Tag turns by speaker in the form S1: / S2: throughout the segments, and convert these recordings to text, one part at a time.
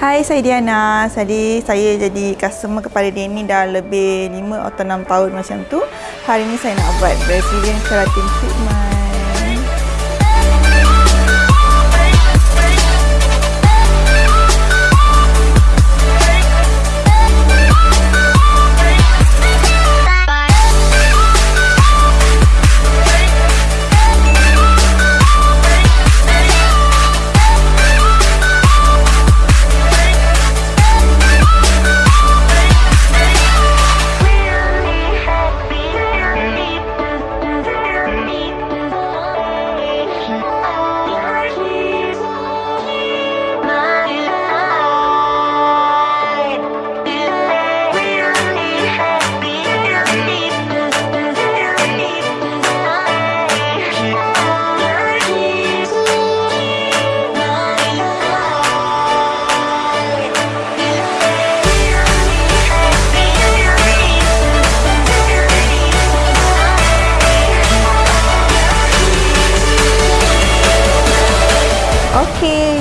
S1: Hai, saya Diana. Jadi saya jadi customer kepada Denny dah lebih 5 atau 6 tahun macam tu. Hari ni saya nak buat Brazilian keratin treatment.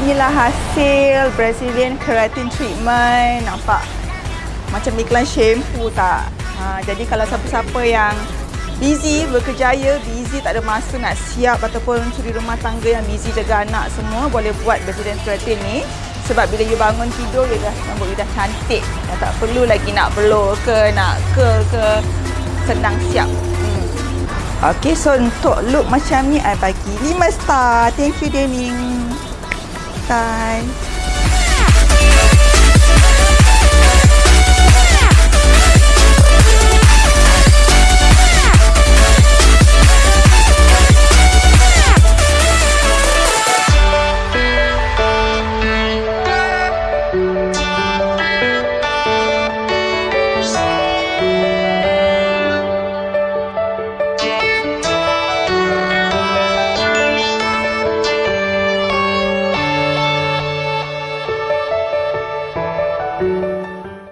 S1: Inilah hasil Brazilian Keratin Treatment. Nampak macam iklan shampoo tak? Ha, jadi kalau siapa-siapa yang busy, berkejaya, busy, tak ada masa nak siap ataupun suri rumah tangga yang busy jaga anak semua, boleh buat Brazilian Keratin ni. Sebab bila you bangun tidur, you dah rambut you dah cantik. Dah tak perlu lagi nak blow ke, nak curl ke. Senang siap. Hmm. Okey, so untuk look macam ni, I bagi 5 star. Thank you, Dening. 拜。